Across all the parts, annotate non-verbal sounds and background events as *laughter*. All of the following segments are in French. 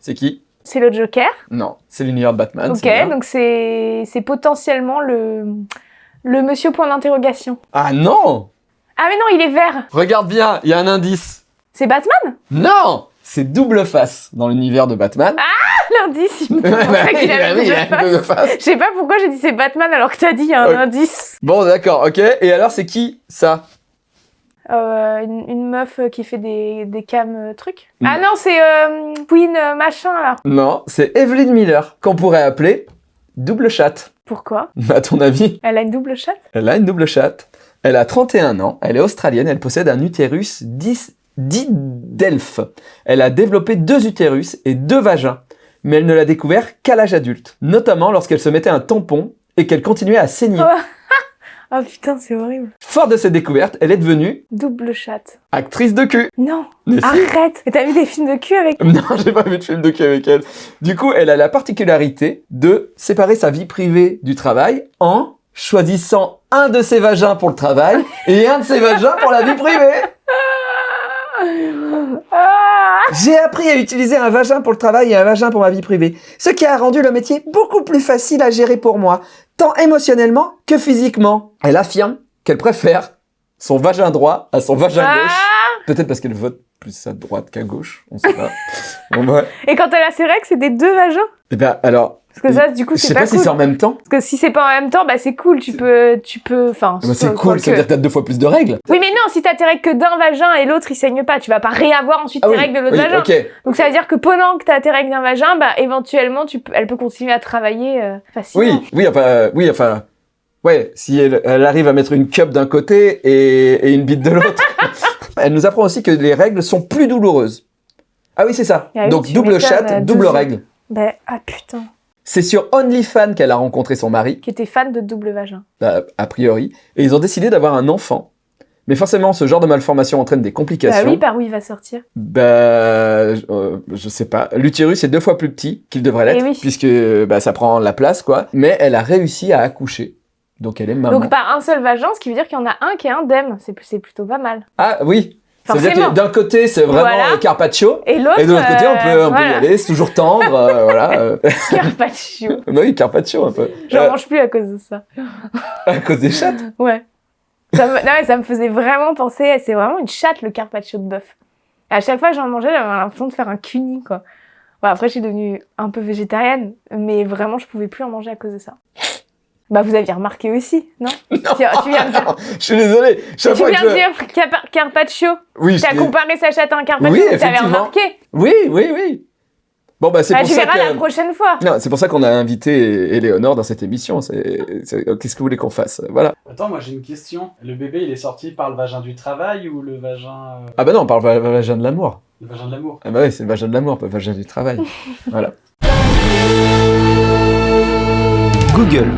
C'est qui C'est le Joker. Non, c'est l'univers de Batman. ok, donc c'est c'est potentiellement le, le monsieur point d'interrogation. Ah non Ah mais non, il est vert. Regarde bien, il y a un indice. C'est Batman? Non C'est double face dans l'univers de Batman. *laughs* L'indice, il me qu'il avait double face. double face. Je sais pas pourquoi j'ai dit c'est Batman alors que t'as dit il y a un indice. Bon, d'accord, ok. Et alors, c'est qui ça? Euh, une, une meuf qui fait des, des cams euh, trucs. Mm. Ah non, c'est euh, Queen euh, machin là. Non, c'est Evelyn Miller, qu'on pourrait appeler double chatte. Pourquoi? *laughs* À ton avis? Elle a une double chatte? Elle a une double chatte. Elle a 31 ans, elle est australienne, elle possède un utérus 10 dit d'elfe. Elle a développé deux utérus et deux vagins, mais elle ne l'a découvert qu'à l'âge adulte, notamment lorsqu'elle se mettait un tampon et qu'elle continuait à saigner. Oh. Oh putain, c'est horrible. Fort de cette découverte, elle est devenue Double chatte. actrice de cul. Non, Mais si. arrête Mais t'as vu des films de cul avec *laughs* Non, j'ai pas vu de film de cul avec elle. Du coup, elle a la particularité de séparer sa vie privée du travail en choisissant un de ses vagins pour le travail et un de ses vagins pour la vie privée. *laughs* Ah J'ai appris à utiliser un vagin pour le travail et un vagin pour ma vie privée, ce qui a rendu le métier beaucoup plus facile à gérer pour moi, tant émotionnellement que physiquement. Elle affirme qu'elle préfère son vagin droit à son vagin Ah gauche. Peut-être parce qu'elle vote plus à droite qu'à gauche, on sait pas. *laughs* bon. Et quand elle a ses règles, c'est des deux vagins Eh ben, alors, Parce que ça, du coup, je c'est sais pas, pas, si c'est en même temps. Parce que si c'est pas en même temps, bah c'est cool, tu peux... Tu peux enfin, Ah bah, c'est cool, ça veut dire que t'as deux fois plus de règles. Oui, mais non, si t'as tes règles que d'un vagin et l'autre il saigne pas, tu vas pas réavoir ensuite Ah tes oui, règles de l'autre oui, vagin. ok. Donc ça veut dire que pendant que t'as tes règles d'un vagin, bah éventuellement tu peux, elle peut continuer à travailler euh, facilement. Oui, oui, enfin, euh, oui, enfin, ouais, si elle, elle arrive à mettre une cup d'un côté et, et une bite de l'autre. Elle nous apprend aussi que les règles sont plus douloureuses. Ah oui, c'est ça. Ah oui, Donc double chatte, euh, double règle. Ben, ah putain, C'est sur OnlyFans qu'elle a rencontré son mari, qui était fan de double vagin. a, a priori, et ils ont décidé d'avoir un enfant. Mais forcément, ce genre de malformation entraîne des Bah complications. oui, par où il va sortir Bah, euh, je sais pas. L'utérus est deux fois plus petit qu'il devrait l'être, Eh oui. puisque bah, ça prend la place, quoi. Mais elle a réussi à accoucher. Donc elle est maman. Donc par un seul vagin, ce qui veut dire qu'il y en a un qui est indemne. C'est c'est plutôt pas mal. Ah oui. C'est-à-dire Forcément. que d'un côté, c'est vraiment Voilà. euh, Carpaccio. Et l'autre. Et de l'autre côté, on peut, euh, on peut y aller, c'est toujours tendre, euh, *laughs* voilà. euh. Carpaccio. *laughs* oui, Carpaccio un peu. J'en Euh, mange plus à cause de ça. à cause des chattes? Ouais. Ça me, non, mais ça me faisait vraiment penser, c'est vraiment une chatte le carpaccio de bœuf. À chaque fois que j'en mangeais, j'avais l'impression de faire un cuni, quoi. Bon, après, je suis devenue un peu végétarienne, mais vraiment, je pouvais plus en manger à cause de ça. Bah, vous aviez remarqué aussi, non, *laughs* Tu, tu viens de dire, Je suis désolé. Tu fois viens de dire carpa- carpaccio. Oui, je T'as comparé sa chatte à un carpaccio, Oui, t'avais remarqué. Oui, oui, oui. Bon, bah c'est Bah, pour tu ça verras la que... prochaine fois. Non, c'est pour ça qu'on a invité Éléonore dans cette émission. C'est, c'est- Qu'est-ce que vous voulez qu'on fasse? Voilà. Attends, moi j'ai une question. Le bébé, il est sorti par le vagin du travail ou le vagin, euh, Ah bah non, va- va- vagin de l'amour. le vagin de l'amour? Ah bah oui, c'est le vagin de l'amour, pas le vagin du travail. *laughs* voilà. Google,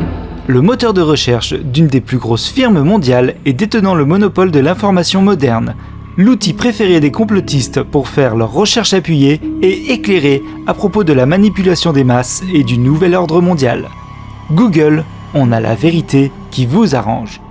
le moteur de recherche d'une des plus grosses firmes mondiales et détenant le monopole de l'information moderne, l'outil préféré des complotistes pour faire leurs recherches appuyées et éclairées à propos de la manipulation des masses et du nouvel ordre mondial. Google, on a la vérité qui vous arrange.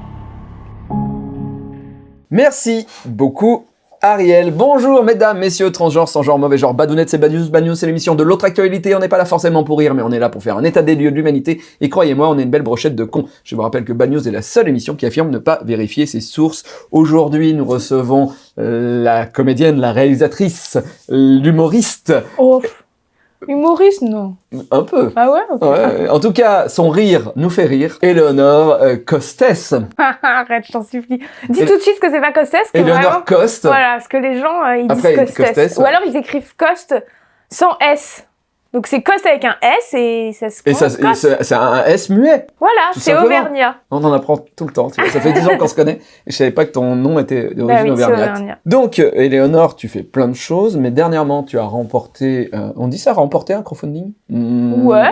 Merci beaucoup, Ariel. Bonjour, mesdames, messieurs, transgenres, sans genre, mauvais genre, badounettes, c'est Bad News. Bad News, c'est l'émission de l'autre actualité. On n'est pas là forcément pour rire, mais on est là pour faire un état des lieux de l'humanité. Et croyez-moi, on est une belle brochette de cons. Je vous rappelle que Bad News est la seule émission qui affirme ne pas vérifier ses sources. Aujourd'hui, nous recevons euh, la comédienne, la réalisatrice, l'humoriste, Oh. Humoriste, non. un peu. Ah ouais, ok. Ouais, en tout cas, son rire nous fait rire. Éléonore euh, Costes. *laughs* Arrête, je t'en supplie. Dis Et- tout de suite que c'est pas Costes, vraiment... Coste. Voilà, parce que les gens, euh, ils Après, disent Costes. Costes, Ou alors ils écrivent Coste sans S. Donc c'est Coste avec un S et ça se Et ça, c'est c'est un S muet. Voilà, tout c'est simplement. Auvergnat. On en apprend tout le temps. tu vois. Ça fait 10 ans qu'on se connaît et je savais pas que ton nom était d'origine Bah oui, c'est auvergnate. Auvergnat. Donc, euh, Éléonore, tu fais plein de choses, mais dernièrement, tu as remporté. euh, on dit ça, remporté un crowdfunding? Hmm, Ouais.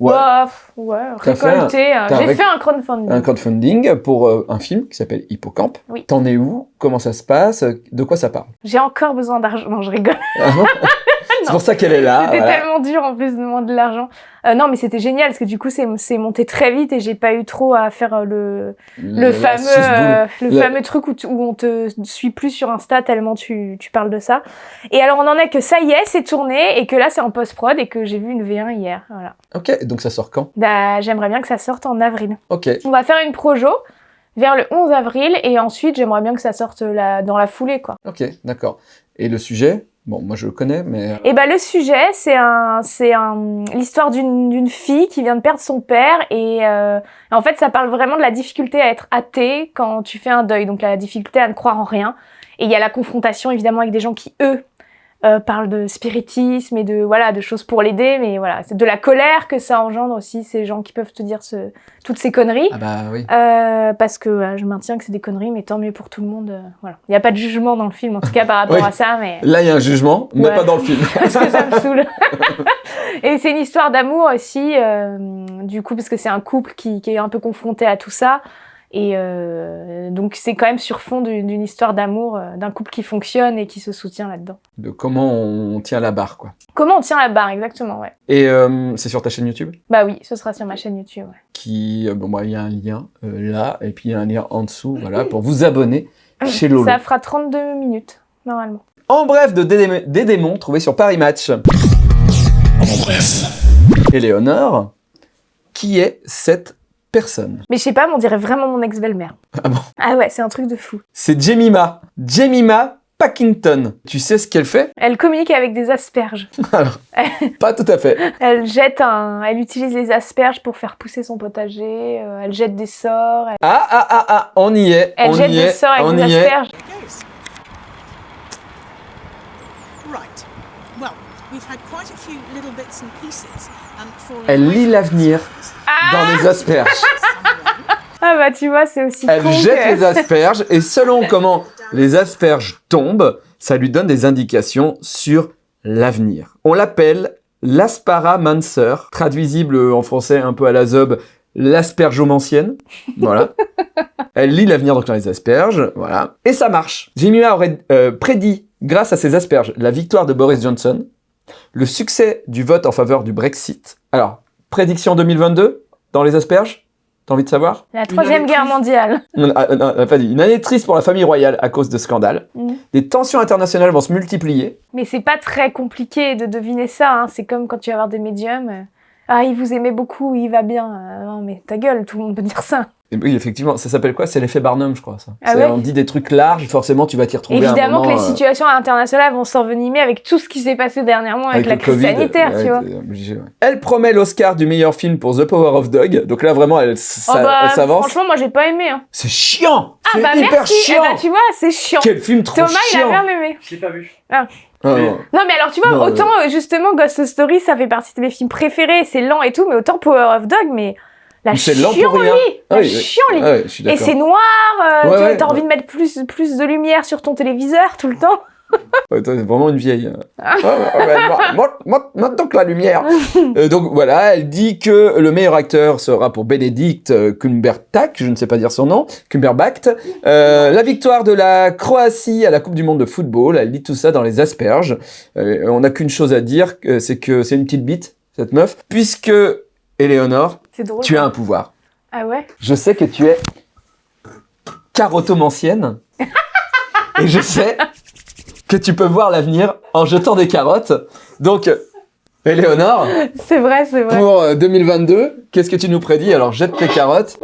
Ouais. Ouais, pff, ouais, T'as fait un- récolté. euh, t'as J'ai fait un crowdfunding. Un crowdfunding pour euh, un film qui s'appelle Hippocampe. Oui. T'en es où? Comment ça se passe? De quoi ça parle? J'ai encore besoin d'argent. Non, je rigole. Ah non? *laughs* C'est pour ça qu'elle est là. C'était voilà. tellement dur en plus de demander de l'argent. Euh, non, mais c'était génial parce que du coup, c'est monté très vite et j'ai pas eu trop à faire euh, le, le fameux, euh, le fameux truc où, tu- où on te suit plus sur Insta tellement tu, tu parles de ça. Et alors, on en est que ça y est, c'est tourné et que là, c'est en post-prod et que j'ai vu une V1 hier. Voilà. Ok, donc ça sort quand? Bah, J'aimerais bien que ça sorte en avril. Ok. On va faire une projo vers le 11 avril et ensuite, j'aimerais bien que ça sorte la, dans la foulée, quoi. Ok, d'accord. Et le sujet? Bon, moi je le connais, mais... euh, Et ben le sujet, c'est un, c'est un, l'histoire d'une, d'une fille qui vient de perdre son père et euh, en fait, ça parle vraiment de la difficulté à être athée quand tu fais un deuil, donc la difficulté à ne croire en rien. Et il y a la confrontation évidemment avec des gens qui eux euh, parlent de spiritisme et de voilà de choses pour l'aider, mais voilà, c'est de la colère que ça engendre aussi ces gens qui peuvent te dire ce, toutes ces conneries. Ah bah oui. Euh, parce que euh, je maintiens que c'est des conneries, mais tant mieux pour tout le monde. euh, voilà, il n'y a pas de jugement dans le film, en tout cas par *laughs* rapport Oui. à ça, mais Là, il y a un jugement, mais Ouais. pas dans le film. *laughs* parce que ça me saoule. *laughs* et c'est une histoire d'amour aussi, euh, du coup, parce que c'est un couple qui, qui est un peu confronté à tout ça. Et euh, donc c'est quand même sur fond d'une histoire d'amour, euh, d'un couple qui fonctionne et qui se soutient là-dedans. De comment on tient la barre, quoi. Comment on tient la barre exactement, ouais. Et euh, c'est sur ta chaîne YouTube? Bah oui, ce sera sur ma chaîne YouTube. Ouais. qui... euh, bon, bah, il y a un lien euh, là, et puis il y a un lien en dessous, voilà, pour vous abonner *laughs* chez Lolo. Ça fera 32 minutes, normalement. En bref, de Dédé- des démons trouvés sur Paris Match. En bref. Éléonore, qui est cette personne Mais je sais pas, mais on dirait vraiment mon ex-belle-mère. Ah bon? Ah ouais, c'est un truc de fou. C'est Jemima. Jemima Packington. Tu sais ce qu'elle fait? Elle communique avec des asperges. *laughs* *laughs* Pas tout à fait. Elle jette un, elle utilise les asperges pour faire pousser son potager. euh, elle jette des sorts. Elle, Ah, ah, ah, ah, on y est, elle on jette y des est, sorts avec on des y asperges. Elle lit l'avenir Ah, dans les asperges. *laughs* ah bah tu vois, c'est aussi Elle con jette que- les asperges et selon comment les asperges tombent, ça lui donne des indications sur l'avenir. On l'appelle l'asparamancer, traduisible en français un peu à la zob, l'aspergeomancienne. Voilà. *laughs* Elle lit l'avenir donc dans les asperges, voilà. Et ça marche. Jemima aurait euh, prédit, grâce à ces asperges, la victoire de Boris Johnson, le succès du vote en faveur du Brexit. Alors, prédiction 2022 dans les asperges T'as envie de savoir? La troisième guerre mondiale. non, ah, non, elle a pas dit. Une année triste pour la famille royale à cause de scandales. Mhm. Des tensions internationales vont se multiplier. Mais c'est pas très compliqué de deviner ça. hein. C'est comme quand tu vas voir des médiums. euh, Ah, il vous aimait beaucoup, il va bien. Euh, non, mais ta gueule, tout le monde peut dire ça. Et oui, effectivement, ça s'appelle quoi? C'est l'effet Barnum, je crois, ça. Ah ouais on dit des trucs larges, forcément, tu vas t'y retrouver à un Évidemment moment, que les euh, situations internationales vont s'envenimer avec tout ce qui s'est passé dernièrement avec, la le crise Covid, sanitaire, tu vois. t'es obligé, ouais. Elle promet l'Oscar du meilleur film pour The Power of Dog. Donc là, vraiment, elle, Oh ça- bah, s'avance. franchement, moi j'ai pas aimé. Hein. C'est chiant Ah C'est bah hyper merci. Eh chiant bah, tu vois, c'est chiant. Quel film trop Thomas, il a chiant bien aimé. Je l'ai pas vu. Ah, non. Non, mais alors tu vois, Non, autant euh, justement Ghost Story, ça fait partie de mes films préférés, c'est lent et tout, mais autant Power of Dog, mais la chiant-lit, Ah la. Ah Et c'est noir, euh, Ouais, t'as ouais, t'as ouais. envie de mettre plus, plus de lumière sur ton téléviseur tout le temps. *laughs* Ouais, t'es vraiment une vieille. Ah. Ouais, moi- moi- moi- Maintenant que la lumière. *laughs* Euh, donc voilà, elle dit que le meilleur acteur sera pour Benedict euh, Cumberbatch, je ne sais pas dire son nom, Cumberbatch. Euh, la victoire de la Croatie à la Coupe du Monde de football, elle dit tout ça dans les asperges. Euh, on n'a qu'une chose à dire, c'est que c'est une petite bite, cette meuf, puisque, Éléonore, drôle. tu as un pouvoir. Ah ouais? Je sais que tu es carotomancienne. *laughs* et je sais que tu peux voir l'avenir en jetant des carottes. Donc, Éléonore, C'est vrai, c'est vrai. pour euh, 2022, qu'est-ce que tu nous prédis? Alors, jette tes carottes.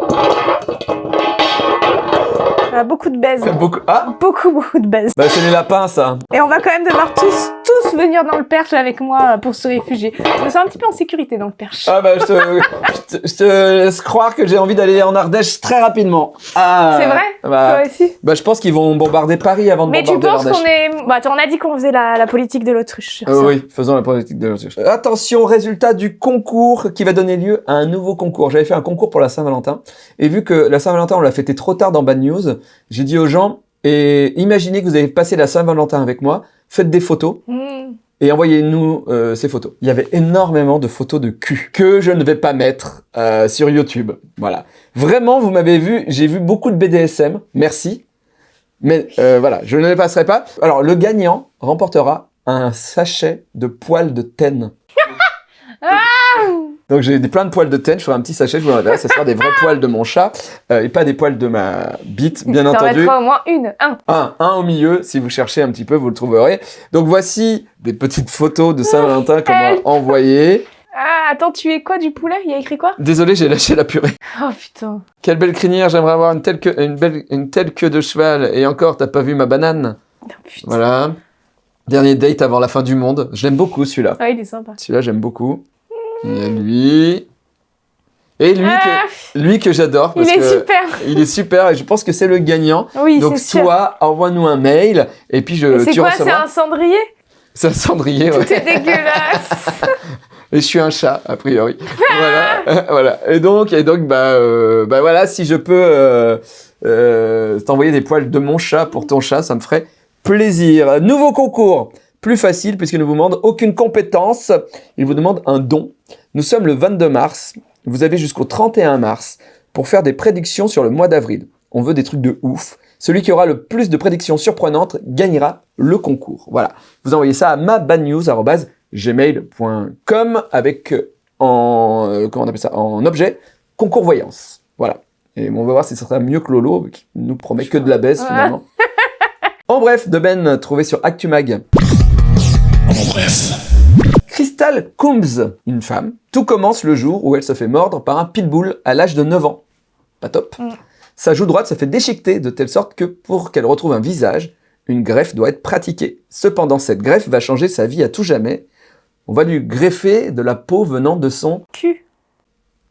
Ah, beaucoup de baise. Beaucoup... Ah Beaucoup, beaucoup de baise. Bah, c'est les lapins, ça. Et on va quand même devoir tous, tous venir dans le perche avec moi euh, pour se réfugier. Je me sens un petit peu en sécurité dans le perche. Ah bah, je te, je te, je te laisse croire que j'ai envie d'aller en Ardèche très rapidement. Ah C'est vrai? bah, Toi aussi? bah, je pense qu'ils vont bombarder Paris avant de Mais tu bombarder penses l'Ardèche. qu'on est... Bah, attends, on a dit qu'on faisait la, la politique de l'autruche. Euh, oui, faisons la politique de l'autruche. Attention, résultat du concours qui va donner lieu à un nouveau concours. J'avais fait un concours pour la Saint-Valentin, et vu que la Saint-Valentin, on l'a fêté trop tard dans Bad News, j'ai dit aux gens, et imaginez que vous avez passé la Saint-Valentin avec moi, faites des photos, Mmh. et envoyez-nous euh, ces photos. Il y avait énormément de photos de cul, que je ne vais pas mettre euh, sur YouTube. Voilà. Vraiment, vous m'avez vu, j'ai vu beaucoup de BDSM, merci. Mais euh, voilà, je ne les passerai pas. Alors, le gagnant remportera un sachet de poils de tenne. Ah *laughs* Donc j'ai plein de poils de tenne, je ferai un petit sachet, je vous l'enverrai, ça sera des vrais *laughs* poils de mon chat, euh, et pas des poils de ma bite, bien T'en entendu. mettras au moins une, un. Un, un au milieu, si vous cherchez un petit peu, vous le trouverez. Donc voici des petites photos de Saint-Valentin qu'on m'a envoyées. *laughs* Ah, attends, tu es quoi du poulet? Il y a écrit quoi? Désolé, j'ai lâché la purée. Oh putain. Quelle belle crinière, j'aimerais avoir une telle, queue, une, belle, une telle queue de cheval. Et encore, t'as pas vu ma banane? Oh, putain. Voilà. Dernier date avant la fin du monde. Je l'aime beaucoup celui-là. Ah, il est sympa. Celui-là, j'aime beaucoup. Il y a lui. Et lui Ah, que, lui que j'adore. il est que super. Il est super et je pense que c'est le gagnant. Oui, Donc toi, envoie-nous un mail et puis je, C'est quoi C'est un cendrier? C'est un cendrier, ouais. Tout est dégueulasse. *laughs* Et je suis un chat, a priori. *laughs* voilà, *laughs* voilà. Et donc, et donc, bah, euh, bah voilà, si je peux euh, euh, t'envoyer des poils de mon chat pour ton chat, ça me ferait plaisir. Nouveau concours, plus facile puisqu'il ne vous demande aucune compétence. Il vous demande un don. Nous sommes le 22 mars. Vous avez jusqu'au 31 mars pour faire des prédictions sur le mois d'avril. On veut des trucs de ouf. Celui qui aura le plus de prédictions surprenantes gagnera le concours. Voilà. Vous envoyez ça à mabadnews.gmail.com avec euh, en, euh, comment on appelle ça, en objet concours voyance. Voilà. Et on va voir si ça sera mieux que Lolo, qui nous promet que de la baisse Ouais. finalement. *laughs* en bref, de Ben, trouvé sur Actumag. Crystal Coombs, une femme. Tout commence le jour où elle se fait mordre par un pitbull à l'âge de 9 ans. Pas top. Mm. Sa joue droite se fait déchiqueter de telle sorte que pour qu'elle retrouve un visage, une greffe doit être pratiquée. Cependant, cette greffe va changer sa vie à tout jamais. On va lui greffer de la peau venant de son Cul.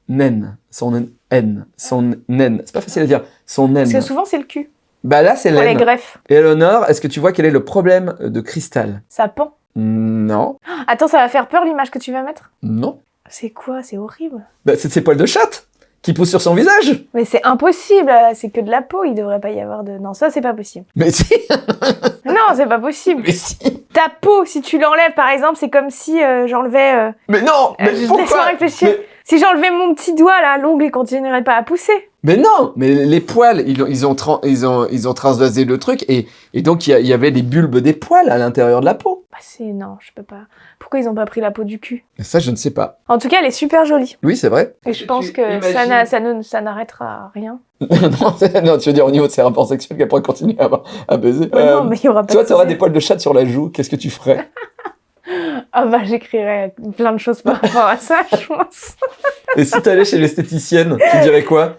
naine. Son naine. Son naine. C'est pas facile à dire. Son naine. Parce que souvent, c'est le cul. Bah là, c'est Pour les l'aine. greffes. Et est-ce que tu vois quel est le problème de Crystal? Ça pend. Non. Attends, ça va faire peur l'image que tu vas mettre? Non. C'est quoi? C'est horrible. Bah, c'est de ses poils de chatte qui poussent sur son visage. Mais c'est impossible, c'est que de la peau, il devrait pas y avoir de... Non, ça c'est pas possible. Mais si, *laughs* Non, c'est pas possible. mais si. Ta peau, si tu l'enlèves par exemple, c'est comme si euh, j'enlevais... euh, Mais non, mais euh, Laisse-moi pourquoi? réfléchir. mais, Si j'enlevais mon petit doigt là, l'ongle, il continuerait pas à pousser. Mais non, mais les poils, ils ont, ils ont, ils ont, ils ont transvasé le truc et, et donc il y, avait les bulbes des poils à l'intérieur de la peau. Bah c'est... Non, je peux pas. Pourquoi ils ont pas pris la peau du cul? Et ça, je ne sais pas. En tout cas, elle est super jolie. Oui, c'est vrai. Et je pense tu que ça, imagines- n'arrêtera rien. *laughs* non, tu veux dire au niveau de ses rapports sexuels qu'elle pourrait continuer à, à baiser. Ouais, Euh, non, mais il y aura pas toi, de tu auras des poils de chatte sur la joue, qu'est-ce que tu ferais? *laughs* Ah bah j'écrirais plein de choses par rapport à ça, je pense. *laughs* Et si t'allais chez l'esthéticienne, tu dirais quoi?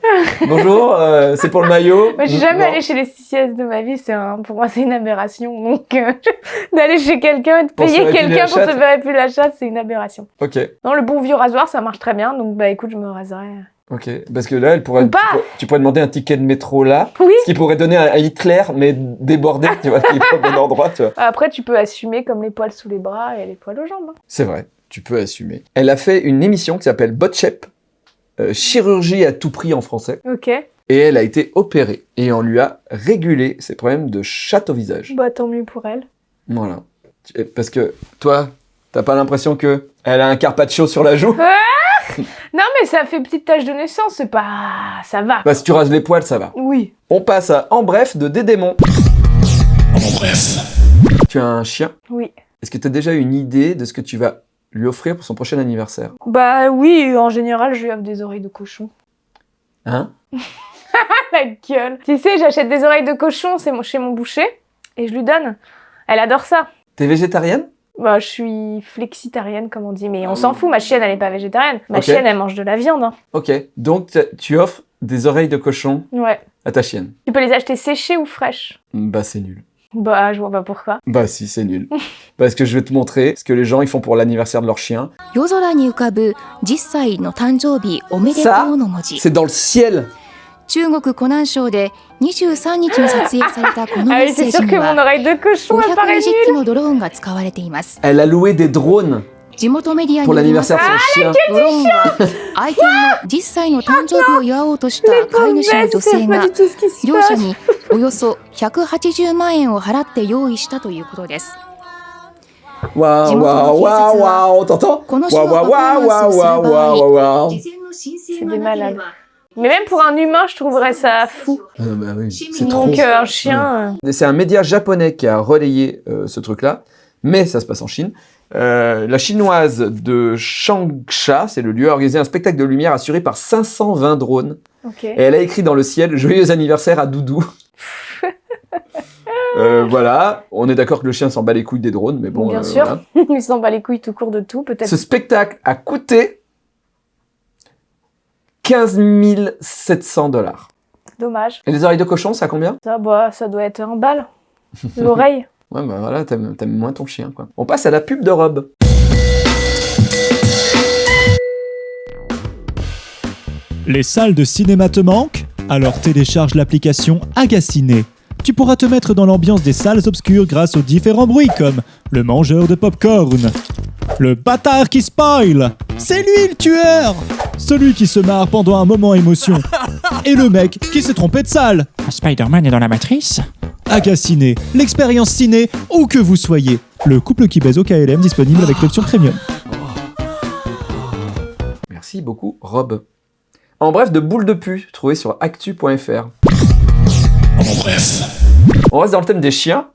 Bonjour, euh, c'est pour le maillot? Moi, je suis jamais Non. allée chez l'esthéticienne de ma vie, c'est un, pour moi c'est une aberration. Donc euh, *laughs* d'aller chez quelqu'un et de se payer quelqu'un pour chatte. faire épiler la chatte, c'est une aberration. Ok, Non, le bon vieux rasoir, ça marche très bien, donc bah écoute, je me raserai. Ok. Parce que là, elle pourrait, tu, pourrais, tu pourrais demander un ticket de métro là, Oui. ce qui pourrait donner un, un Hitler, mais débordé, tu vois, qui est pas au bon endroit, tu vois. Après, tu peux assumer comme les poils sous les bras et les poils aux jambes. hein. C'est vrai, tu peux assumer. Elle a fait une émission qui s'appelle Botchep, euh, chirurgie à tout prix en français, Ok, et elle a été opérée, et on lui a régulé ses problèmes de chatte au visage. bah tant mieux pour elle. Voilà. Parce que toi, t'as pas l'impression que elle a un carpaccio sur la joue? *laughs* Non, mais ça fait petite tache de naissance, c'est pas. ça va. Bah si tu rases les poils, ça va. Oui. On passe à En bref de Dédémon. En bref. Tu as un chien? Oui. Est-ce que tu as déjà une idée de ce que tu vas lui offrir pour son prochain anniversaire? Bah oui, en général, je lui offre des oreilles de cochon. Hein? *laughs* La gueule. Tu sais, j'achète des oreilles de cochon, c'est mon- chez mon boucher, et je lui donne. Elle adore ça. T'es végétarienne? Bah, je suis flexitarienne, comme on dit, mais on ah s'en fout, ma chienne, elle n'est pas végétarienne. Ma chienne, elle mange de la viande. Hein. Ok, donc tu offres des oreilles de cochon à ta chienne. Tu peux les acheter séchées ou fraîches Bah, c'est nul. Bah, je vois pas pourquoi. Bah si, c'est nul. *laughs* Parce que je vais te montrer ce que les gens ils font pour l'anniversaire de leur chien. C'est dans le ciel 中国湖南省で23日に撮影されたこのメッセージには520機のドローンが使われています。地元メディアによりますと、ドローンは愛犬の10歳の誕生日を祝おうとした飼い主の女性が両者におよそ180万円を払って用意したということです。わーわーわーわー、このわのパフォーマンスをする場合、事前の申請がなければ Mais même pour un humain, je trouverais ça fou. Ah bah oui, c'est trop. Donc, euh, un chien. euh, C'est un média japonais qui a relayé euh, ce truc-là. mais ça se passe en Chine. Euh, la chinoise de Changsha, c'est le lieu, a organisé un spectacle de lumière assuré par 520 drones. Ok. Et elle a écrit dans le ciel Joyeux anniversaire à Doudou. *laughs* Euh, voilà, on est d'accord que le chien s'en bat les couilles des drones, mais bon. Bien euh, sûr. voilà. *laughs* Il s'en bat les couilles tout court de tout, peut-être. Ce spectacle a coûté 15 700 dollars. Dommage. Et les oreilles de cochon, ça combien? Ça, bah, ça doit être un bal. *laughs* L'oreille. Ouais, bah voilà, t'aimes t'aimes moins ton chien, quoi. On passe à la pub de robe. Les salles de cinéma te manquent? Alors télécharge l'application Agaciné. Tu pourras te mettre dans l'ambiance des salles obscures grâce aux différents bruits comme le mangeur de popcorn, le bâtard qui spoil, c'est lui le tueur, celui qui se marre pendant un moment émotion, *laughs* et le mec qui s'est trompé de salle. Spider-Man est dans la matrice Agaciné, l'expérience ciné où que vous soyez. Le couple qui baise au KLM disponible avec l'option premium. Merci beaucoup, Rob. En bref, de boules de pu, trouvé sur actu.fr. On reste dans le thème des chiens.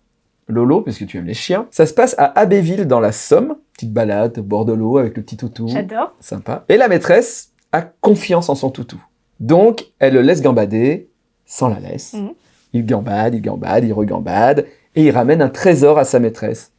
Lolo, parce que tu aimes les chiens. Ça se passe à Abbeville, dans la Somme. Petite balade au bord de l'eau avec le petit toutou. J'adore. Sympa. Et la maîtresse a confiance en son toutou. Donc, elle le laisse gambader sans la laisse. Mhm. Il gambade, il gambade, il regambade. Et il ramène un trésor à sa maîtresse.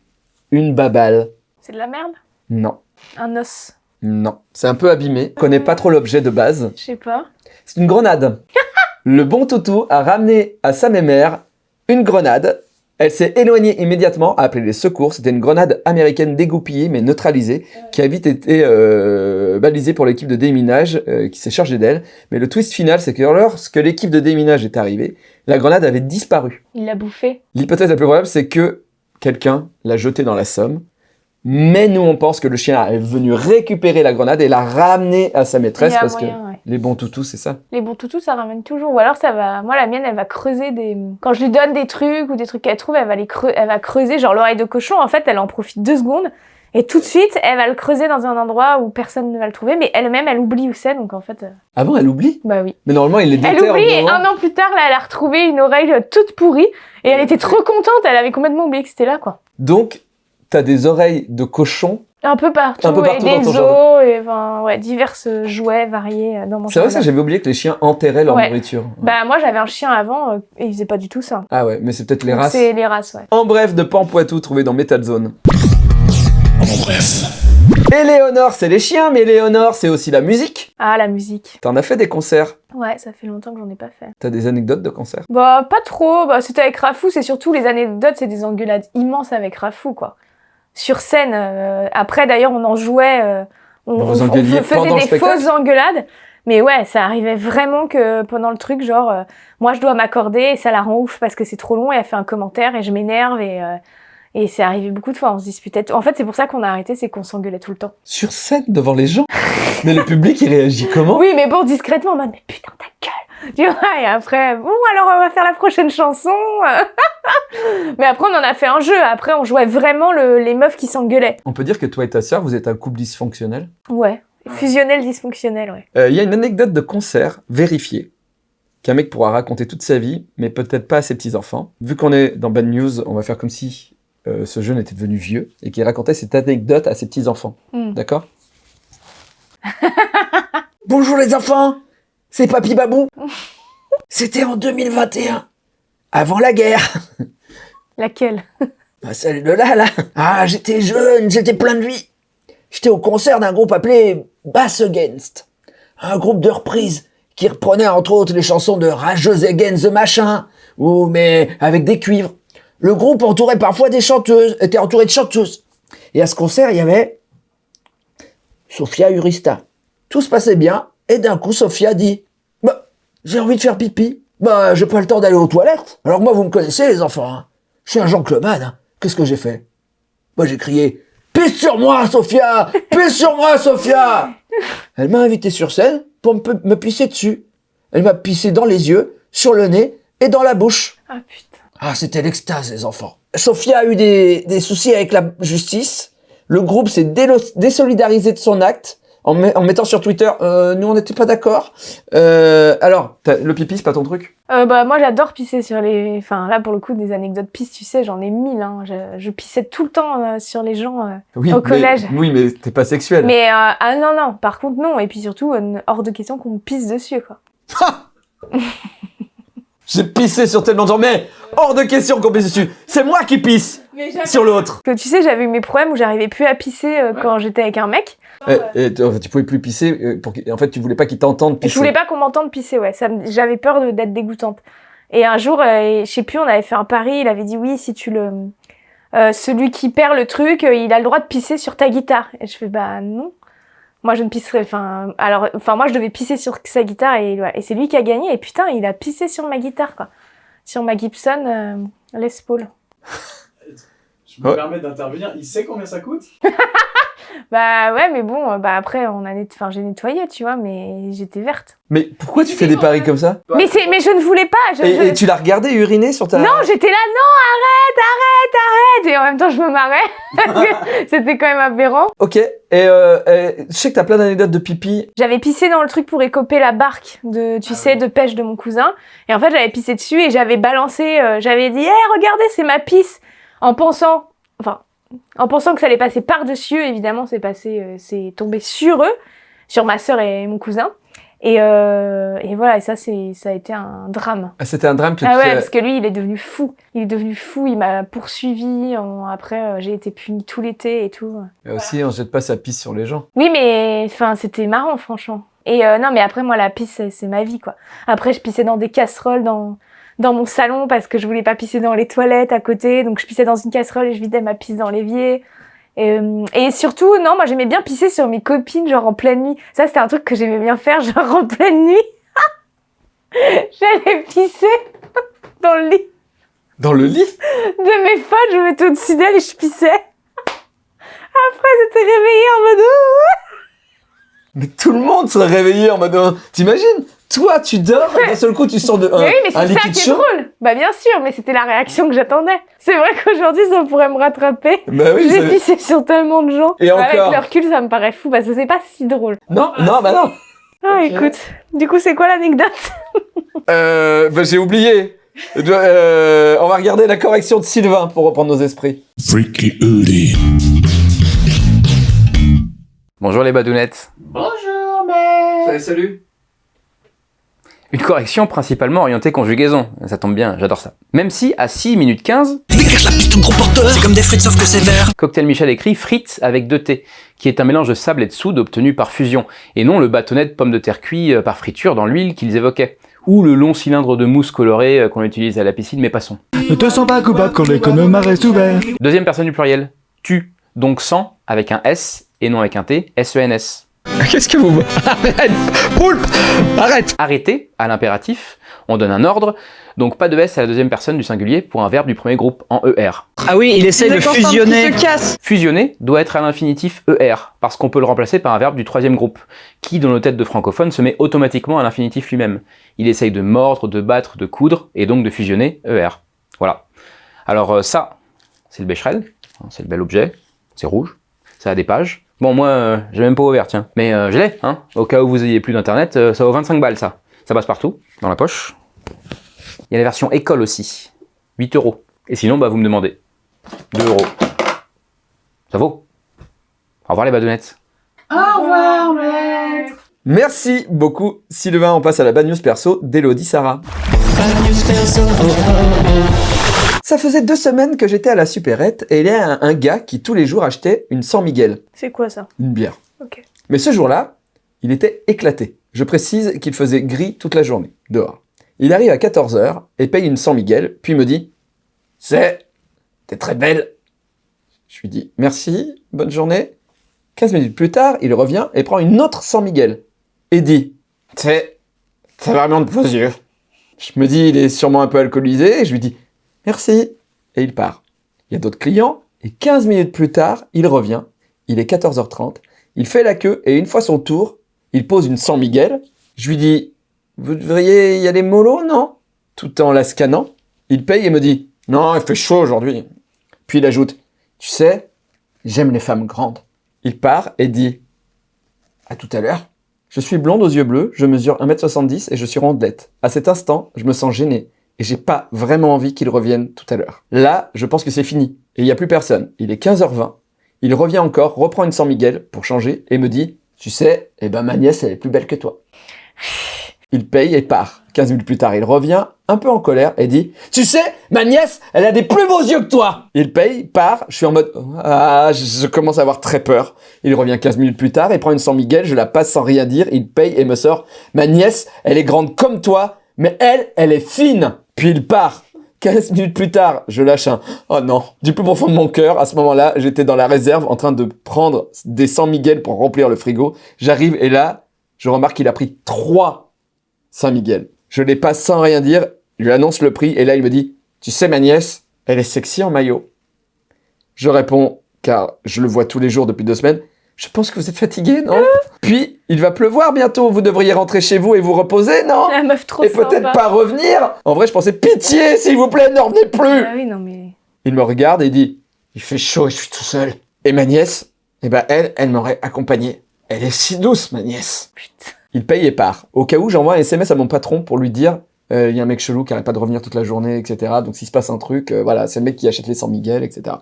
Une babale. C'est de la merde? Non, Un os non. C'est un peu abîmé. Je connais pas trop l'objet de base. Je sais pas. C'est une grenade. *laughs* le bon toutou a ramené à sa mémère une grenade. Elle s'est éloignée immédiatement, a appelé les secours. C'était une grenade américaine dégoupillée mais neutralisée, qui a vite été euh, balisée pour l'équipe de déminage euh, qui s'est chargée d'elle. Mais le twist final, c'est que lorsque l'équipe de déminage est arrivée, la grenade avait disparu. Il l'a bouffé. L'hypothèse la plus probable, c'est que quelqu'un l'a jetée dans la Somme. Mais nous, on pense que le chien est venu récupérer la grenade et l'a ramenée à sa maîtresse parce que ouais. les bons toutous, c'est ça. Les bons toutous, ça ramène toujours. Ou alors, ça va. Moi, la mienne, elle va creuser des. Quand je lui donne des trucs ou des trucs qu'elle trouve, elle va les creu- elle va creuser. Genre l'oreille de cochon, en fait, elle en profite deux secondes. Et tout de suite, elle va le creuser dans un endroit où personne ne va le trouver. Mais elle-même, elle oublie où c'est. Donc, en fait, euh, Ah bon, elle oublie? Bah oui. Mais normalement, il Elle déterre. au oublie et un an plus tard, là, elle a retrouvé une oreille toute pourrie. Et elle était trop contente. Elle avait complètement oublié que c'était là, quoi. Donc, t'as des oreilles de cochon. Un peu partout. Un peu partout et dans des ton os, jardin. et enfin, ouais, divers jouets variés euh, dans mon C'est vrai ça, j'avais oublié que les chiens enterraient leur Ouais. nourriture. Bah, moi, j'avais un chien avant euh, et il faisait pas du tout ça. Ah ouais, mais c'est peut-être les Donc, races. C'est les races, ouais. En bref, de Pampoitou trouvé dans Metal Zone. Éléonore, c'est les chiens, mais Éléonore, c'est aussi la musique. Ah, la musique. T'en as fait des concerts. Ouais, ça fait longtemps que j'en ai pas fait. T'as des anecdotes de concerts? Bah, pas trop. Bah, c'était avec Rafou. C'est surtout les anecdotes, c'est des engueulades immenses avec Rafou, quoi. Sur scène. euh, après, d'ailleurs, on en jouait. euh, on, faisait des fausses engueulades. Mais ouais, ça arrivait vraiment que pendant le truc, genre, euh, moi, je dois m'accorder et ça la rend ouf parce que c'est trop long et elle fait un commentaire et je m'énerve et. euh, et c'est arrivé beaucoup de fois, on se disputait. En fait, c'est pour ça qu'on a arrêté, c'est qu'on s'engueulait tout le temps. Sur scène, devant les gens? Mais le public, il réagit comment? Oui, mais bon, discrètement, en mode, mais putain, ta *laughs* Tu vois, et après, bon, alors on va faire la prochaine chanson. *laughs* mais après, on en a fait un jeu. Après, on jouait vraiment le- les meufs qui s'engueulaient. On peut dire que toi et ta sœur, vous êtes un couple dysfonctionnel? Ouais. Fusionnel, dysfonctionnel, ouais. Euh, Il y a une anecdote de concert vérifiée qu'un mec pourra raconter toute sa vie, mais peut-être pas à ses petits-enfants. Vu qu'on est dans Bad News, on va faire comme si euh, ce jeune était devenu vieux et qu'il racontait cette anecdote à ses petits-enfants. Hmm. D'accord? *laughs* Bonjour les enfants C'est Papy Babou *laughs* C'était en 2021, avant la guerre *laughs* Laquelle *laughs* Bah, celle de là, là. Ah, j'étais jeune, j'étais plein de vie. J'étais au concert d'un groupe appelé Bass Against. Un groupe de reprises qui reprenait entre autres les chansons de Rageuse Against the Machin, ou mais avec des cuivres. Le groupe entourait parfois des chanteuses, était entouré de chanteuses. Et à ce concert, il y avait Sophia Urista. Tout se passait bien, et d'un coup, Sophia dit Bah, j'ai envie de faire pipi. Bah, j'ai pas le temps d'aller aux toilettes. Alors moi, vous me connaissez, les enfants. hein. Je suis un gentleman. hein. Qu'est-ce que j'ai fait? Moi, j'ai crié Pisse sur moi, Sophia Pisse sur moi, Sophia Elle m'a invité sur scène pour me, me pisser dessus. Elle m'a pissé dans les yeux, sur le nez et dans la bouche. Ah putain. Ah, c'était l'extase, les enfants. Sophia a eu des, des soucis avec la justice. Le groupe s'est désolidarisé de son acte, en, met- en mettant sur Twitter, euh, nous on n'était pas d'accord. Euh, alors, t'as- le pipi, c'est pas ton truc? Euh, bah, moi, j'adore pisser sur les. Enfin, là, pour le coup, des anecdotes pisses, tu sais, j'en ai mille. Hein. Je, je pissais tout le temps euh, sur les gens. euh. Oui, Au mais- collège. Oui, mais t'es pas sexuel. Mais, euh, ah non, non, par contre, non. Et puis surtout, euh, hors de question qu'on me pisse dessus, quoi. J'ai pissé sur tellement de gens, mais hors de question qu'on pisse dessus. C'est moi qui pisse sur l'autre. Que tu sais, j'avais eu mes problèmes où j'arrivais plus à pisser euh, quand j'étais avec un mec. Et, et tu, en fait, tu pouvais plus pisser. euh, Pour en fait, tu voulais pas qu'il t'entende pisser. Je voulais pas qu'on m'entende pisser, ouais. Me- J'avais peur de- d'être dégoûtante. Et un jour, euh, je sais plus, on avait fait un pari. Il avait dit oui, si tu le, euh, celui qui perd le truc, euh, il a le droit de pisser sur ta guitare. Et je fais bah non. Moi, je ne pisserai. Enfin, alors, enfin, moi, je devais pisser sur sa guitare et, et c'est lui qui a gagné. Et putain, il a pissé sur ma guitare, quoi. Sur ma Gibson euh, Les Paul. Je me Ouais. permets d'intervenir. Il sait combien ça coûte? *laughs* Bah ouais, mais bon, euh, bah après, on a, net... enfin, j'ai nettoyé, tu vois, mais j'étais verte. Mais pourquoi tu fais des paris comme ça? Mais c'est, mais je ne voulais pas. Je, et, je- et tu l'as regardé uriner sur ta. Non, j'étais là, non, arrête, arrête, arrête. Et en même temps, je me marrais. *laughs* C'était quand même aberrant. Ok. Et euh, je sais que t'as plein d'anecdotes de pipi. J'avais pissé dans le truc pour écoper la barque de, tu sais, de pêche de mon cousin. Et en fait, j'avais pissé dessus et j'avais balancé, euh, j'avais dit, hé, regardez, c'est ma pisse. En pensant, enfin, en pensant que ça allait passer par-dessus, évidemment, c'est passé, euh, c'est tombé sur eux, sur ma sœur et mon cousin. Et, euh, et voilà, et ça, c'est, ça a été un drame. Ah, C'était un drame que Ah tu ouais, parce que lui, il est devenu fou. Il est devenu fou, il m'a poursuivi. en- Après, euh, j'ai été punie tout l'été et tout. Mais aussi, on jette pas sa pisse sur les gens. Oui, mais enfin, c'était marrant, franchement. Et euh, non, mais après, moi, la pisse, c'est ma vie, quoi. Après, je pissais dans des casseroles dans, dans mon salon parce que je voulais pas pisser dans les toilettes à côté. Donc, je pissais dans une casserole et je vidais ma pisse dans l'évier. Et, euh, et surtout, non, moi, j'aimais bien pisser sur mes copines, genre en pleine nuit. Ça, c'était un truc que j'aimais bien faire, *laughs* genre en pleine nuit. *laughs* J'allais pisser *laughs* dans le lit Dans le lit? De mes potes, je me mettais au-dessus d'elle et je pissais. Après, j'étais réveillée en mode... Mais tout le monde serait réveillé en mode. euh, T'imagines? Toi, tu dors et d'un seul coup, tu sors de, *laughs* un, mais oui, mais un c'est ça qui est drôle. Bah bien sûr, mais c'était la réaction que j'attendais. C'est vrai qu'aujourd'hui, ça pourrait me rattraper. Bah oui, J'ai pissé sur tellement de gens. Et Bah, encore. Avec le recul, ça me paraît fou parce que c'est pas si drôle. Non, non, bah non. Ah, écoute. Du coup, c'est quoi l'anecdote? *laughs* Euh, bah, j'ai oublié. Euh, on va regarder la correction de Sylvain pour reprendre nos esprits. Freaky Uli. Bonjour les badounettes. Bonjour, Salut, salut. Une correction principalement orientée conjugaison. Ça tombe bien, j'adore ça. Même si, à 6 minutes 15, Dégage la piste, gros porteur C'est comme des frites sauf que c'est vert Cocktail Michel écrit frites avec 2 T, qui est un mélange de sable et de soude obtenu par fusion, et non le bâtonnet de pommes de terre cuit euh, par friture dans l'huile qu'ils évoquaient, ou le long cylindre de mousse colorée euh, qu'on utilise à la piscine, mais passons. Ne te sens pas coupable quand l'économe reste ouvert. Deuxième personne du pluriel, tu, donc sans, avec un S, et non avec un T, S-E-N-S. *laughs* Qu'est-ce que vous. Arrête Poulpe Arrête Arrêter, à l'impératif, on donne un ordre, donc pas de S à la deuxième personne du singulier pour un verbe du premier groupe en ER. Ah oui, il essaye de fusionner. Fusionner doit être à l'infinitif ER, parce qu'on peut le remplacer par un verbe du troisième groupe, qui dans nos têtes de francophones se met automatiquement à l'infinitif lui-même. Il essaye de mordre, de battre, de coudre, et donc de fusionner ER. Voilà. Alors euh, ça, c'est le Becherel, hein, c'est le bel objet, c'est rouge, ça a des pages. Bon, moi, euh, j'ai même pas ouvert, tiens. Mais euh, je l'ai, hein. Au cas où vous ayez plus d'internet, euh, ça vaut 25 balles, ça. Ça passe partout, dans la poche. Il y a la version école aussi. 8 euros. Et sinon, bah, vous me demandez. 2 euros. Ça vaut. Au revoir les badounettes. Au revoir, maître. Merci beaucoup, Sylvain. On passe à la bad news perso d'Elodie Sarah. Ça faisait deux semaines que j'étais à la supérette et il y a un, un gars qui tous les jours achetait une San Miguel, C'est quoi ça? Une bière. Ok. Mais ce jour-là, il était éclaté. Je précise qu'il faisait gris toute la journée, dehors. Il arrive à 14h et paye une San Miguel, puis me dit « C'est, t'es très belle !» Je lui dis « Merci, bonne journée !» 15 minutes plus tard, il revient et prend une autre San Miguel et dit « C'est, c'est vraiment de vos yeux !» Je me dis « Il est sûrement un peu alcoolisé » et je lui dis « Merci !» et il part. Il y a d'autres clients et 15 minutes plus tard, il revient. Il est 14h30 il fait la queue et une fois son tour, il pose une San Miguel. Je lui dis Vous devriez y aller mollo, non? Tout en la scannant. Il paye et me dit Non, il fait chaud aujourd'hui. Puis il ajoute Tu sais, j'aime les femmes grandes. Il part et dit À tout à l'heure. Je suis blonde aux yeux bleus, je mesure 1m70 et je suis rondelette. À cet instant, je me sens gêné et j'ai pas vraiment envie qu'il revienne tout à l'heure. Là, je pense que c'est fini et il y a plus personne. Il est 15h20. Il revient encore, reprend une San Miguel pour changer et me dit « Tu sais, eh ben ma nièce, elle est plus belle que toi. » Il paye et part. 15 minutes plus tard, il revient, un peu en colère, et dit « Tu sais, ma nièce, elle a des plus beaux yeux que toi !» Il paye, part, je suis en mode « Ah, je commence à avoir très peur. » Il revient 15 minutes plus tard, il prend une San Miguel, je la passe sans rien dire, il paye et me sort « Ma nièce, elle est grande comme toi, mais elle, elle est fine !» Puis il part. 15 minutes plus tard, je lâche un « Oh non !» Du plus profond de mon cœur, à ce moment-là, j'étais dans la réserve en train de prendre des San Miguel pour remplir le frigo. J'arrive et là, je remarque qu'il a pris trois Saint Miguel. Je les passe sans rien dire, je lui annonce le prix, et là il me dit « Tu sais ma nièce, elle est sexy en maillot. » Je réponds, car je le vois tous les jours depuis deux semaines, « Je pense que vous êtes fatigué, non? Puis, il va pleuvoir bientôt, vous devriez rentrer chez vous et vous reposer, non? La meuf trop Et peut-être pas revenir En vrai, je pensais « Pitié, s'il vous plaît, ne revenez plus !» Ah oui, non mais... Il me regarde et dit « Il fait chaud et je suis tout seul. » Et ma nièce, eh ben elle, elle m'aurait accompagné. Elle est si douce, ma nièce. Il paye et part. Au cas où, j'envoie un SMS à mon patron pour lui dire euh, il y a un mec chelou qui arrête pas de revenir toute la journée, etc. Donc s'il se passe un truc, euh, voilà, c'est le mec qui achète les 100 Miguel, etc.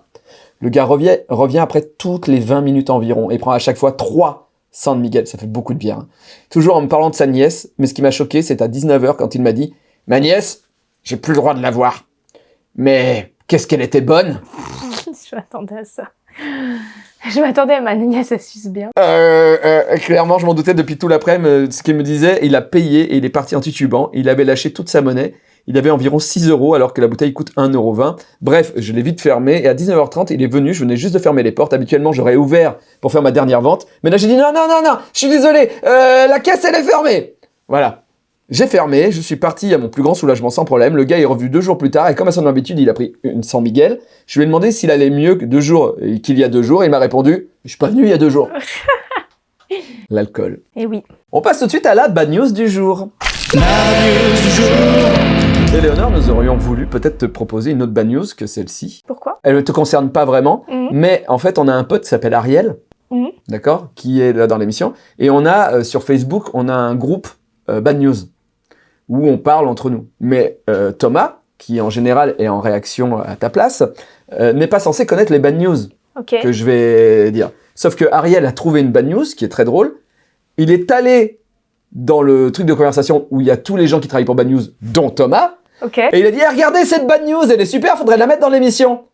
Le gars revient, revient après toutes les 20 minutes environ et prend à chaque fois 3 100 Miguel. Ça fait beaucoup de bière. hein. Toujours en me parlant de sa nièce, mais ce qui m'a choqué, c'est à 19h quand il m'a dit Ma nièce, j'ai plus le droit de la voir. Mais qu'est-ce qu'elle était bonne *laughs* je m'attendais à ça. Je m'attendais à ma nièce, elle suce bien. Euh, euh, clairement, je m'en doutais depuis tout l'après-midi. euh, Ce qu'il me disait, il a payé et il est parti en titubant. Il avait lâché toute sa monnaie. Il avait environ 6 euros alors que la bouteille coûte 1,20€. Bref, je l'ai vite fermé et à 19h30, il est venu. Je venais juste de fermer les portes. Habituellement, j'aurais ouvert pour faire ma dernière vente. Mais là, j'ai dit non, non, non, non, je suis désolé. euh, la caisse, elle est fermée. Voilà. J'ai fermé, je suis parti à mon plus grand soulagement sans problème. Le gars est revenu deux jours plus tard et comme à son habitude, il a pris une San Miguel. Je lui ai demandé s'il allait mieux que deux jours qu'il y a deux jours. Et il m'a répondu, je suis pas venu il y a deux jours. *laughs* L'alcool. Et oui. On passe tout de suite à la bad news du jour. Éléonore, nous aurions voulu peut-être te proposer une autre bad news que celle-ci. Pourquoi? Elle ne te concerne pas vraiment, Mhm. mais en fait, on a un pote qui s'appelle Ariel, Mhm. d'accord, qui est là dans l'émission, et on a euh, sur Facebook, on a un groupe euh, bad news où on parle entre nous. Mais euh, Thomas, qui en général est en réaction à ta place, n'est pas censé connaître les bad news que je vais dire. Sauf que Ariel a trouvé une bad news qui est très drôle. Il est allé dans le truc de conversation où il y a tous les gens qui travaillent pour Bad News, dont Thomas, Ok. et il a dit Eh, regardez cette Bad News, elle est super, faudrait la mettre dans l'émission.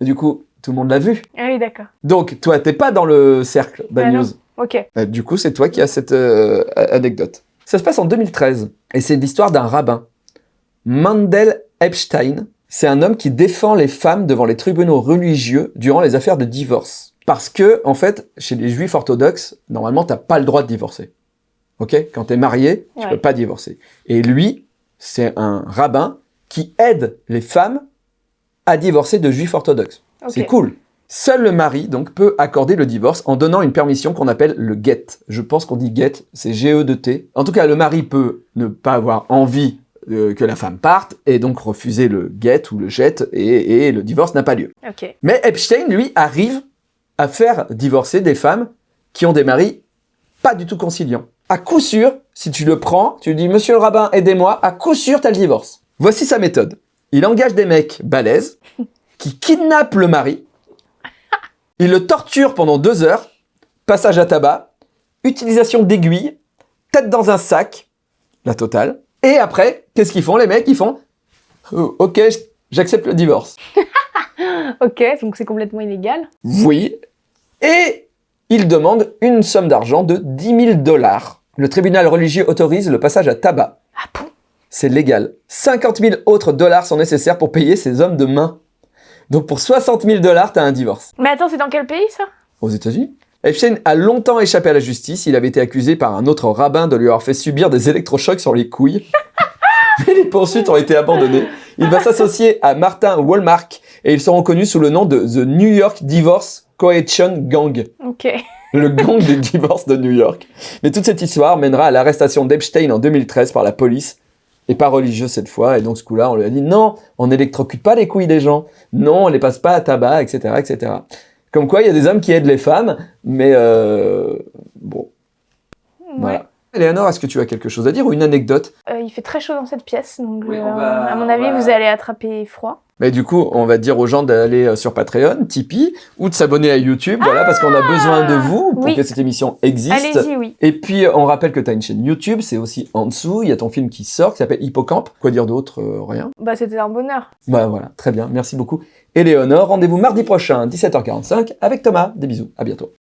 Et du coup, tout le monde l'a vu. Ah oui, d'accord. Donc, toi, t'es pas dans le cercle Bad Ah non. News. Ok. Euh, du coup, c'est toi qui as cette euh, anecdote. Ça se passe en 2013, et c'est l'histoire d'un rabbin. Mandel Epstein, c'est un homme qui défend les femmes devant les tribunaux religieux durant les affaires de divorce. Parce que, en fait, chez les juifs orthodoxes, normalement, t'as pas le droit de divorcer. Ok? Quand t'es marié, tu Ouais. peux pas divorcer. Et lui, c'est un rabbin qui aide les femmes à divorcer de juifs orthodoxes. C'est cool. Seul le mari, donc, peut accorder le divorce en donnant une permission qu'on appelle le get. Je pense qu'on dit get, c'est G-E-D-T. En tout cas, le mari peut ne pas avoir envie euh, que la femme parte et donc refuser le get ou le jet et, et le divorce n'a pas lieu. Mais Epstein, lui, arrive à faire divorcer des femmes qui ont des maris pas du tout conciliants. À coup sûr, si tu le prends, tu lui dis « Monsieur le rabbin, aidez-moi », à coup sûr, t'as le divorce. Voici sa méthode. Il engage des mecs balèzes *laughs* qui kidnappent le mari, il le torture pendant deux heures, passage à tabac, utilisation d'aiguilles, tête dans un sac, la totale. Et après, qu'est-ce qu'ils font les mecs? Ils font Euh, Ok, j'accepte le divorce *laughs* ». Ok, donc c'est complètement illégal. Oui. Et il demande une somme d'argent de 10 000 dollars. Le tribunal religieux autorise le passage à tabac. Ah bon? C'est légal. 50 000 autres dollars sont nécessaires pour payer ces hommes de main. Donc pour 60 000 dollars, t'as un divorce. Mais attends, c'est dans quel pays ça? Aux États-Unis Epstein a longtemps échappé à la justice. Il avait été accusé par un autre rabbin de lui avoir fait subir des électrochocs sur les couilles. *laughs* Mais les poursuites ont été abandonnées. Il va s'associer à Martin Walmark et ils seront connus sous le nom de The New York Divorce Coalition Gang. Ok. *laughs* le gang des divorces de New York. Mais toute cette histoire mènera à l'arrestation d'Epstein en 2013 par la police, et pas religieux cette fois, et donc ce coup-là, on lui a dit non, on n'électrocute pas les couilles des gens, non, on les passe pas à tabac, etc., etc. Comme quoi, il y a des hommes qui aident les femmes, mais euh, bon, Léonore, est-ce que tu as quelque chose à dire ou une anecdote? Euh, il fait très chaud dans cette pièce, donc Oui, euh, va- à mon on avis, va- vous allez attraper froid. Mais du coup, on va dire aux gens d'aller euh, sur Patreon, Tipeee, ou de s'abonner à YouTube, voilà, parce qu'on a besoin de vous pour oui. que cette émission existe. Allez-y, oui. Et puis, on rappelle que tu as une chaîne YouTube, c'est aussi en dessous, il y a ton film qui sort, qui s'appelle Hippocampe. Quoi dire d'autre Euh, Rien? Bah, c'était un bonheur. Bah voilà, très bien, merci beaucoup. Éléonore, rendez-vous mardi prochain, 17h45, avec Thomas. Des bisous, à bientôt.